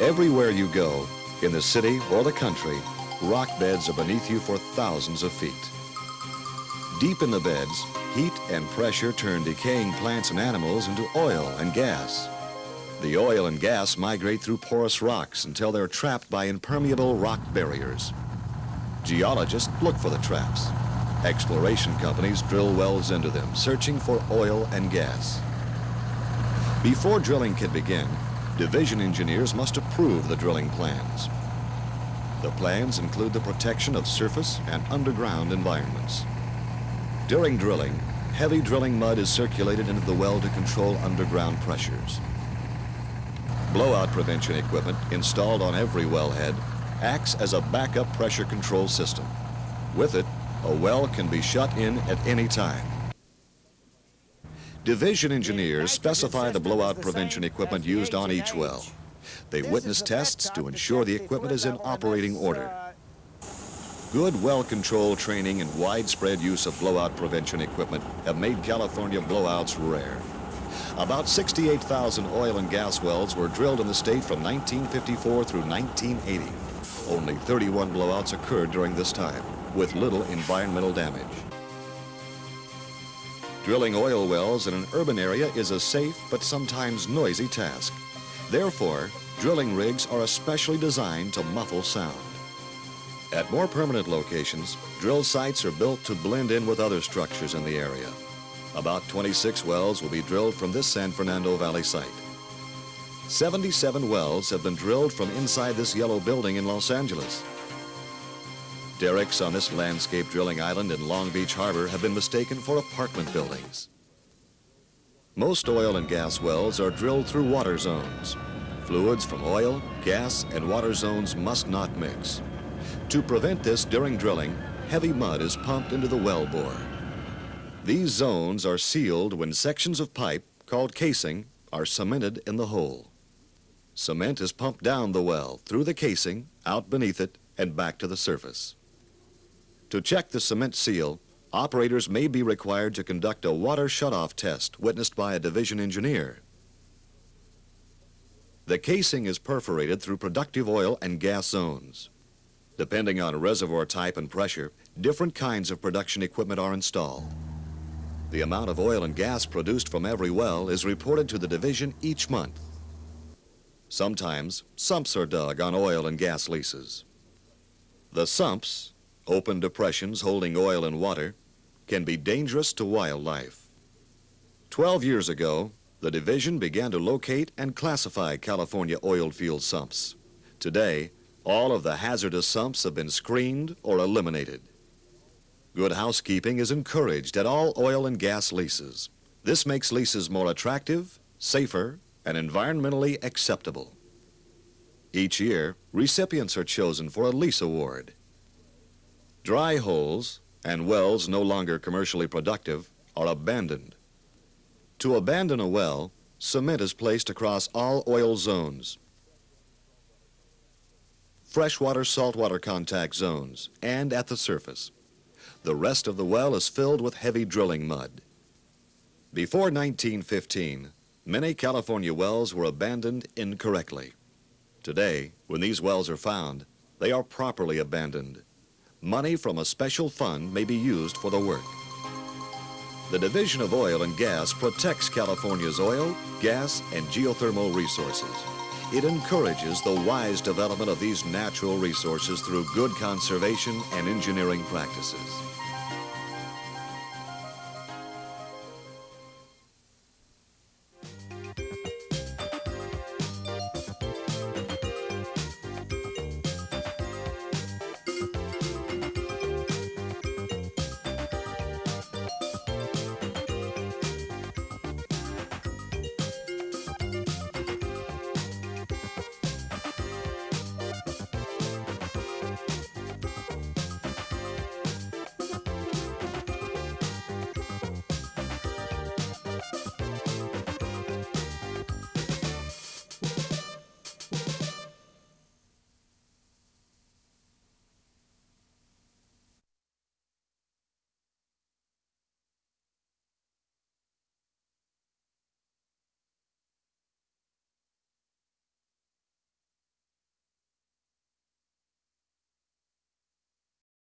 Everywhere you go, in the city or the country, rock beds are beneath you for thousands of feet. Deep in the beds, heat and pressure turn decaying plants and animals into oil and gas. The oil and gas migrate through porous rocks until they're trapped by impermeable rock barriers. Geologists look for the traps. Exploration companies drill wells into them, searching for oil and gas. Before drilling can begin, division engineers must approve the drilling plans. The plans include the protection of surface and underground environments. During drilling, heavy drilling mud is circulated into the well to control underground pressures. Blowout prevention equipment installed on every wellhead acts as a backup pressure control system. With it, a well can be shut in at any time. Division engineers specify the blowout prevention equipment used on each well. They witness tests to ensure the equipment is in operating order. Good well control training and widespread use of blowout prevention equipment have made California blowouts rare. About 68,000 oil and gas wells were drilled in the state from 1954 through 1980. Only 31 blowouts occurred during this time, with little environmental damage. Drilling oil wells in an urban area is a safe but sometimes noisy task. Therefore, drilling rigs are especially designed to muffle sound. At more permanent locations, drill sites are built to blend in with other structures in the area. About 26 wells will be drilled from this San Fernando Valley site. 77 wells have been drilled from inside this yellow building in Los Angeles. Derricks on this landscape drilling island in Long Beach Harbor have been mistaken for apartment buildings. Most oil and gas wells are drilled through water zones. Fluids from oil, gas, and water zones must not mix. To prevent this during drilling, heavy mud is pumped into the well bore. These zones are sealed when sections of pipe, called casing, are cemented in the hole. Cement is pumped down the well, through the casing, out beneath it, and back to the surface. To check the cement seal, operators may be required to conduct a water shutoff test witnessed by a division engineer. The casing is perforated through productive oil and gas zones. Depending on reservoir type and pressure, different kinds of production equipment are installed. The amount of oil and gas produced from every well is reported to the division each month. Sometimes sumps are dug on oil and gas leases. The sumps, open depressions holding oil and water, can be dangerous to wildlife. Twelve years ago, the division began to locate and classify California oil field sumps. Today, all of the hazardous sumps have been screened or eliminated. Good housekeeping is encouraged at all oil and gas leases. This makes leases more attractive, safer, and environmentally acceptable. Each year, recipients are chosen for a lease award. Dry holes and wells no longer commercially productive are abandoned. To abandon a well, cement is placed across all oil zones, freshwater saltwater contact zones, and at the surface. The rest of the well is filled with heavy drilling mud. Before 1915, many California wells were abandoned incorrectly. Today, when these wells are found, they are properly abandoned. Money from a special fund may be used for the work. The Division of Oil and Gas protects California's oil, gas, and geothermal resources. It encourages the wise development of these natural resources through good conservation and engineering practices.